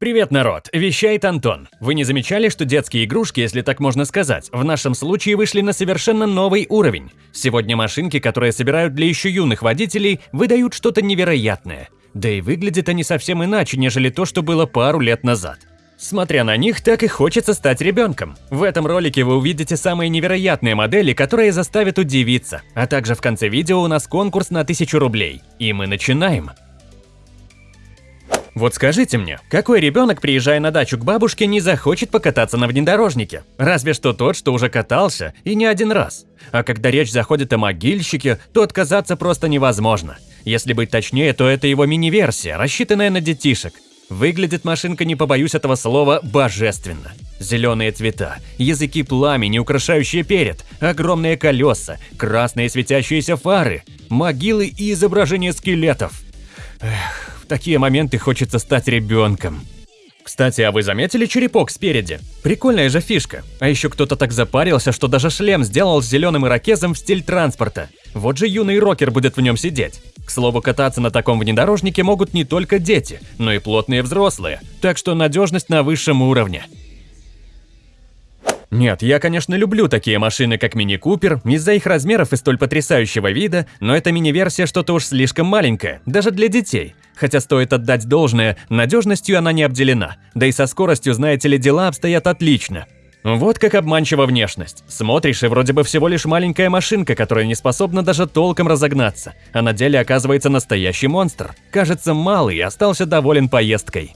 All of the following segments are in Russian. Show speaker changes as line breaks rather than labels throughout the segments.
Привет, народ! Вещает Антон. Вы не замечали, что детские игрушки, если так можно сказать, в нашем случае вышли на совершенно новый уровень? Сегодня машинки, которые собирают для еще юных водителей, выдают что-то невероятное. Да и выглядят они совсем иначе, нежели то, что было пару лет назад. Смотря на них, так и хочется стать ребенком. В этом ролике вы увидите самые невероятные модели, которые заставят удивиться. А также в конце видео у нас конкурс на 1000 рублей. И мы начинаем. Вот скажите мне, какой ребенок, приезжая на дачу к бабушке, не захочет покататься на внедорожнике? Разве что тот, что уже катался, и не один раз. А когда речь заходит о могильщике, то отказаться просто невозможно. Если быть точнее, то это его мини-версия, рассчитанная на детишек. Выглядит машинка, не побоюсь этого слова, божественно. Зеленые цвета, языки пламени, украшающие перед, огромные колеса, красные светящиеся фары, могилы и изображения скелетов. Эх, такие моменты хочется стать ребенком. Кстати, а вы заметили черепок спереди? Прикольная же фишка. А еще кто-то так запарился, что даже шлем сделал с зеленым ирокезом в стиль транспорта. Вот же юный рокер будет в нем сидеть. К слову, кататься на таком внедорожнике могут не только дети, но и плотные взрослые, так что надежность на высшем уровне. Нет, я, конечно, люблю такие машины, как Мини Купер, из-за их размеров и столь потрясающего вида, но эта мини-версия что-то уж слишком маленькая, даже для детей. Хотя стоит отдать должное, надежностью она не обделена, да и со скоростью, знаете ли, дела обстоят отлично. Вот как обманчива внешность. Смотришь, и вроде бы всего лишь маленькая машинка, которая не способна даже толком разогнаться, а на деле оказывается настоящий монстр. Кажется, малый остался доволен поездкой.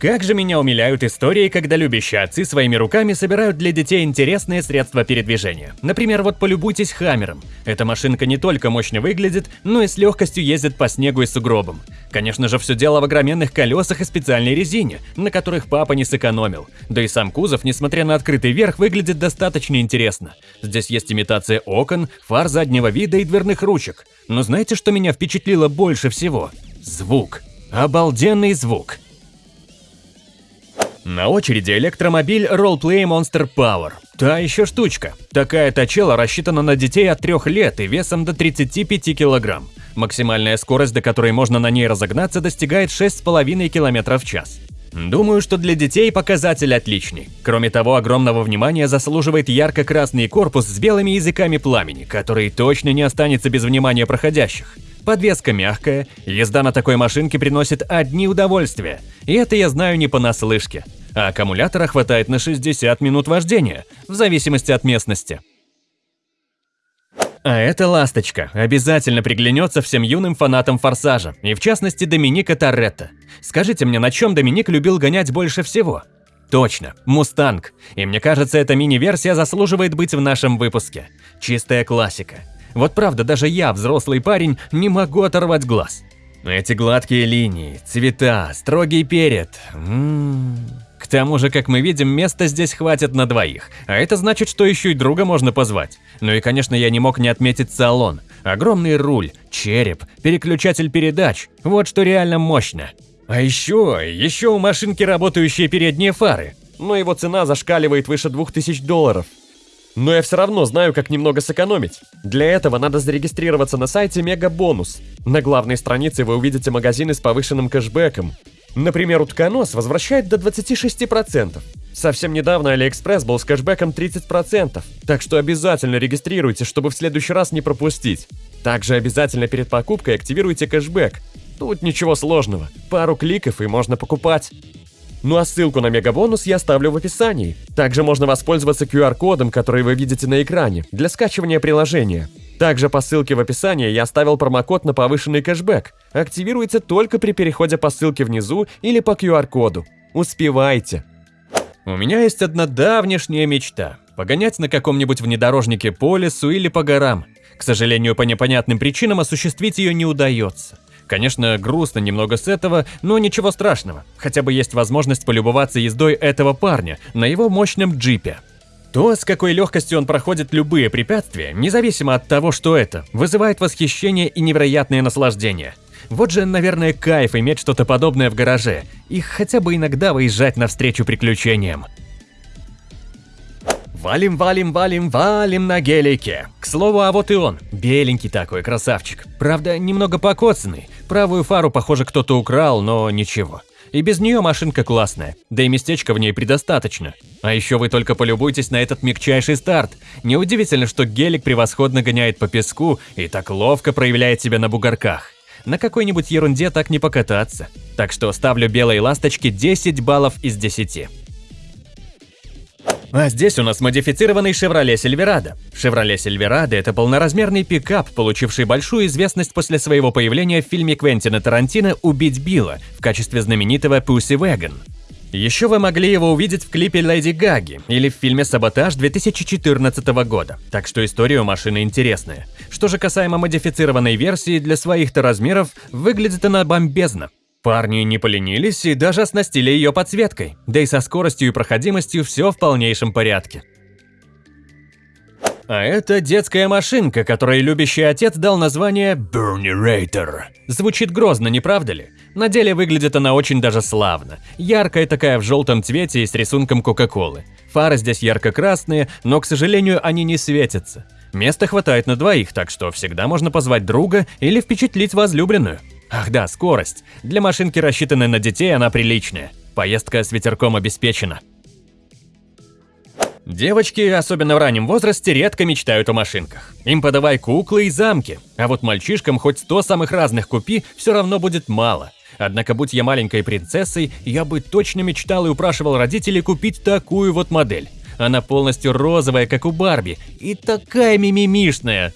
Как же меня умиляют истории, когда любящие отцы своими руками собирают для детей интересные средства передвижения. Например, вот полюбуйтесь Хаммером. Эта машинка не только мощно выглядит, но и с легкостью ездит по снегу и сугробам. Конечно же, все дело в огроменных колесах и специальной резине, на которых папа не сэкономил. Да и сам кузов, несмотря на открытый верх, выглядит достаточно интересно. Здесь есть имитация окон, фар заднего вида и дверных ручек. Но знаете, что меня впечатлило больше всего? Звук. Обалденный звук. На очереди электромобиль Roleplay Monster Power. Та еще штучка. Такая точела рассчитана на детей от 3 лет и весом до 35 килограмм. Максимальная скорость, до которой можно на ней разогнаться, достигает 6,5 км в час. Думаю, что для детей показатель отличный. Кроме того, огромного внимания заслуживает ярко-красный корпус с белыми языками пламени, который точно не останется без внимания проходящих. Подвеска мягкая, езда на такой машинке приносит одни удовольствия. И это я знаю не понаслышке а аккумулятора хватает на 60 минут вождения, в зависимости от местности. А эта ласточка обязательно приглянется всем юным фанатам «Форсажа», и в частности Доминика Торетто. Скажите мне, на чем Доминик любил гонять больше всего? Точно, «Мустанг». И мне кажется, эта мини-версия заслуживает быть в нашем выпуске. Чистая классика. Вот правда, даже я, взрослый парень, не могу оторвать глаз. Эти гладкие линии, цвета, строгий перед. М -м -м тому же, как мы видим, места здесь хватит на двоих, а это значит, что еще и друга можно позвать. Ну и, конечно, я не мог не отметить салон. Огромный руль, череп, переключатель передач, вот что реально мощно. А еще, еще у машинки работающие передние фары, но его цена зашкаливает выше 2000 долларов. Но я все равно знаю, как немного сэкономить. Для этого надо зарегистрироваться на сайте Megabonus. На главной странице вы увидите магазины с повышенным кэшбэком. Например, утконос возвращает до 26%. Совсем недавно Алиэкспресс был с кэшбэком 30%, так что обязательно регистрируйте, чтобы в следующий раз не пропустить. Также обязательно перед покупкой активируйте кэшбэк. Тут ничего сложного, пару кликов и можно покупать. Ну а ссылку на мегабонус я оставлю в описании. Также можно воспользоваться QR-кодом, который вы видите на экране, для скачивания приложения. Также по ссылке в описании я оставил промокод на повышенный кэшбэк. Активируется только при переходе по ссылке внизу или по QR-коду. Успевайте! У меня есть одна давнешняя мечта – погонять на каком-нибудь внедорожнике по лесу или по горам. К сожалению, по непонятным причинам осуществить ее не удается. Конечно, грустно немного с этого, но ничего страшного. Хотя бы есть возможность полюбоваться ездой этого парня на его мощном джипе. То, с какой легкостью он проходит любые препятствия, независимо от того, что это, вызывает восхищение и невероятное наслаждение. Вот же, наверное, кайф иметь что-то подобное в гараже и хотя бы иногда выезжать навстречу приключениям. Валим, валим, валим, валим на гелике. К слову, а вот и он. Беленький такой, красавчик. Правда, немного покоцанный. Правую фару, похоже, кто-то украл, но ничего. И без нее машинка классная, да и местечка в ней предостаточно. А еще вы только полюбуйтесь на этот мягчайший старт. Неудивительно, что гелик превосходно гоняет по песку и так ловко проявляет себя на бугорках. На какой-нибудь ерунде так не покататься. Так что ставлю белой ласточке 10 баллов из 10. А здесь у нас модифицированный Chevrolet Silverado. Chevrolet Silverado – это полноразмерный пикап, получивший большую известность после своего появления в фильме Квентина Тарантино «Убить Билла» в качестве знаменитого Pussy Wagon. Еще вы могли его увидеть в клипе Леди Гаги или в фильме «Саботаж» 2014 года, так что история у машины интересная. Что же касаемо модифицированной версии, для своих-то размеров выглядит она бомбезно. Парни не поленились и даже оснастили ее подсветкой, да и со скоростью и проходимостью все в полнейшем порядке. А это детская машинка, которой любящий отец дал название Burnerator. Звучит грозно, не правда ли? На деле выглядит она очень даже славно. Яркая такая в желтом цвете и с рисунком Кока-Колы. Фары здесь ярко-красные, но, к сожалению, они не светятся. Места хватает на двоих, так что всегда можно позвать друга или впечатлить возлюбленную. Ах да, скорость. Для машинки, рассчитанной на детей, она приличная. Поездка с ветерком обеспечена. Девочки, особенно в раннем возрасте, редко мечтают о машинках. Им подавай куклы и замки, а вот мальчишкам хоть сто самых разных купи, все равно будет мало. Однако, будь я маленькой принцессой, я бы точно мечтал и упрашивал родителей купить такую вот модель. Она полностью розовая, как у Барби, и такая мимимишная.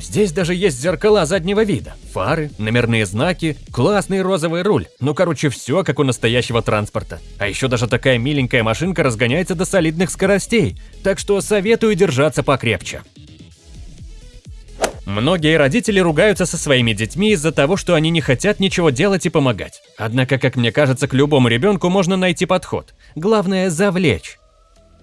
Здесь даже есть зеркала заднего вида, фары, номерные знаки, классный розовый руль. Ну, короче, все как у настоящего транспорта. А еще даже такая миленькая машинка разгоняется до солидных скоростей, так что советую держаться покрепче. Многие родители ругаются со своими детьми из-за того, что они не хотят ничего делать и помогать. Однако, как мне кажется, к любому ребенку можно найти подход. Главное – завлечь.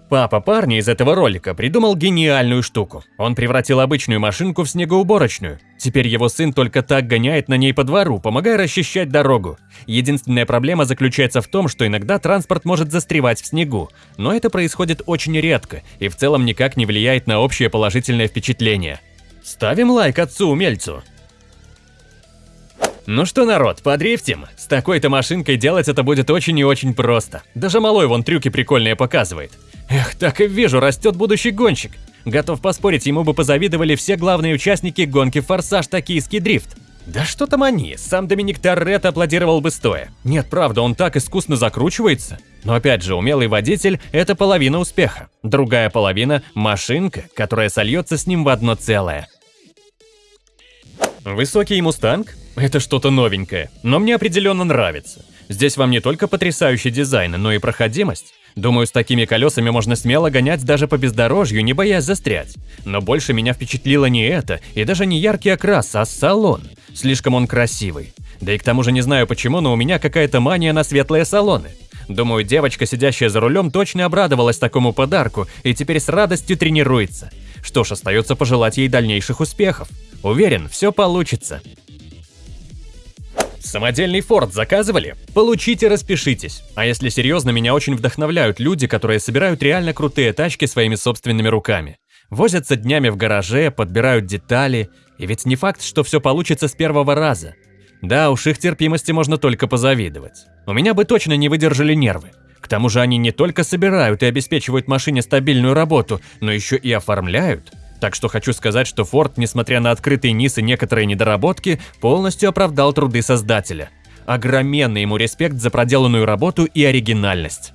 Папа парня из этого ролика придумал гениальную штуку. Он превратил обычную машинку в снегоуборочную. Теперь его сын только так гоняет на ней по двору, помогая расчищать дорогу. Единственная проблема заключается в том, что иногда транспорт может застревать в снегу. Но это происходит очень редко и в целом никак не влияет на общее положительное впечатление. Ставим лайк отцу-умельцу. Ну что, народ, подрифтим? С такой-то машинкой делать это будет очень и очень просто. Даже малой вон трюки прикольные показывает. Эх, так и вижу, растет будущий гонщик. Готов поспорить, ему бы позавидовали все главные участники гонки «Форсаж Токийский дрифт». Да что там они, сам Доминик Торретто аплодировал бы стоя. Нет, правда, он так искусно закручивается. Но опять же, умелый водитель – это половина успеха. Другая половина – машинка, которая сольется с ним в одно целое. Высокий мустанг – это что-то новенькое, но мне определенно нравится. Здесь вам не только потрясающий дизайн, но и проходимость. Думаю, с такими колесами можно смело гонять даже по бездорожью, не боясь застрять. Но больше меня впечатлило не это, и даже не яркий окрас, а салон. Слишком он красивый. Да и к тому же не знаю почему, но у меня какая-то мания на светлые салоны. Думаю, девочка, сидящая за рулем, точно обрадовалась такому подарку и теперь с радостью тренируется. Что ж, остается пожелать ей дальнейших успехов. Уверен, все получится. Самодельный форт заказывали? Получите, распишитесь. А если серьезно, меня очень вдохновляют люди, которые собирают реально крутые тачки своими собственными руками. Возятся днями в гараже, подбирают детали. И ведь не факт, что все получится с первого раза. Да, уж их терпимости можно только позавидовать. У меня бы точно не выдержали нервы. К тому же они не только собирают и обеспечивают машине стабильную работу, но еще и оформляют. Так что хочу сказать, что Ford, несмотря на открытый низ и некоторые недоработки, полностью оправдал труды создателя. Огроменный ему респект за проделанную работу и оригинальность.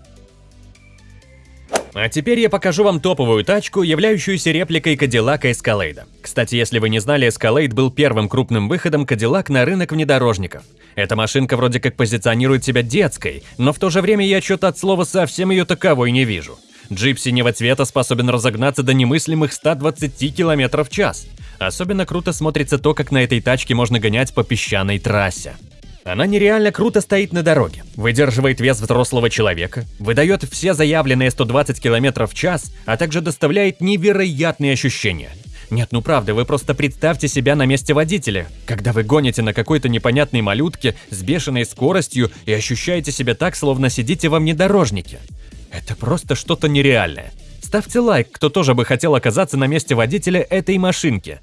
А теперь я покажу вам топовую тачку, являющуюся репликой Cadillac Escalade. Кстати, если вы не знали, Escalade был первым крупным выходом Cadillac на рынок внедорожников. Эта машинка вроде как позиционирует себя детской, но в то же время я что-то от слова совсем ее таковой не вижу. Джип синего цвета способен разогнаться до немыслимых 120 км в час. Особенно круто смотрится то, как на этой тачке можно гонять по песчаной трассе. Она нереально круто стоит на дороге, выдерживает вес взрослого человека, выдает все заявленные 120 км в час, а также доставляет невероятные ощущения. Нет, ну правда, вы просто представьте себя на месте водителя, когда вы гоните на какой-то непонятной малютке с бешеной скоростью и ощущаете себя так, словно сидите во внедорожнике. Это просто что-то нереальное. Ставьте лайк, кто тоже бы хотел оказаться на месте водителя этой машинки.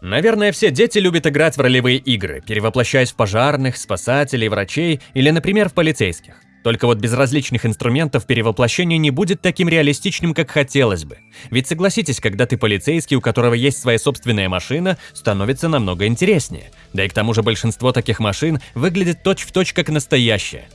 Наверное, все дети любят играть в ролевые игры, перевоплощаясь в пожарных, спасателей, врачей или, например, в полицейских. Только вот без различных инструментов перевоплощение не будет таким реалистичным, как хотелось бы. Ведь согласитесь, когда ты полицейский, у которого есть своя собственная машина, становится намного интереснее. Да и к тому же большинство таких машин выглядит точь-в-точь точь как настоящее.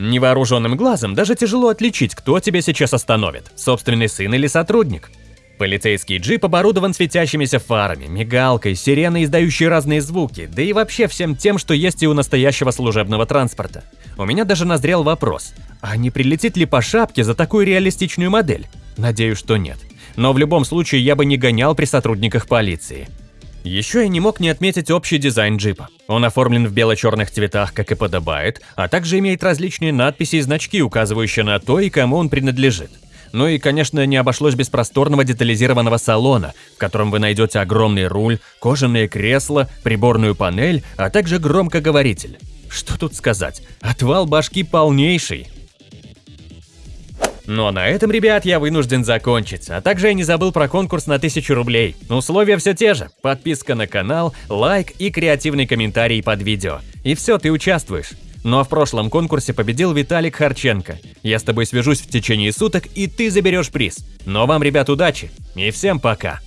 Невооруженным глазом даже тяжело отличить, кто тебя сейчас остановит – собственный сын или сотрудник. Полицейский джип оборудован светящимися фарами, мигалкой, сиреной, издающей разные звуки, да и вообще всем тем, что есть и у настоящего служебного транспорта. У меня даже назрел вопрос, а не прилетит ли по шапке за такую реалистичную модель? Надеюсь, что нет. Но в любом случае я бы не гонял при сотрудниках полиции. Еще я не мог не отметить общий дизайн джипа. Он оформлен в бело-черных цветах, как и подобает, а также имеет различные надписи и значки, указывающие на то и кому он принадлежит. Ну и, конечно, не обошлось без просторного детализированного салона, в котором вы найдете огромный руль, кожаные кресла, приборную панель, а также громкоговоритель. Что тут сказать? Отвал башки полнейший. Но на этом, ребят, я вынужден закончить. А также я не забыл про конкурс на 1000 рублей. Условия все те же. Подписка на канал, лайк и креативный комментарий под видео. И все, ты участвуешь. Ну а в прошлом конкурсе победил Виталик Харченко. Я с тобой свяжусь в течение суток, и ты заберешь приз. Но вам, ребят, удачи и всем пока!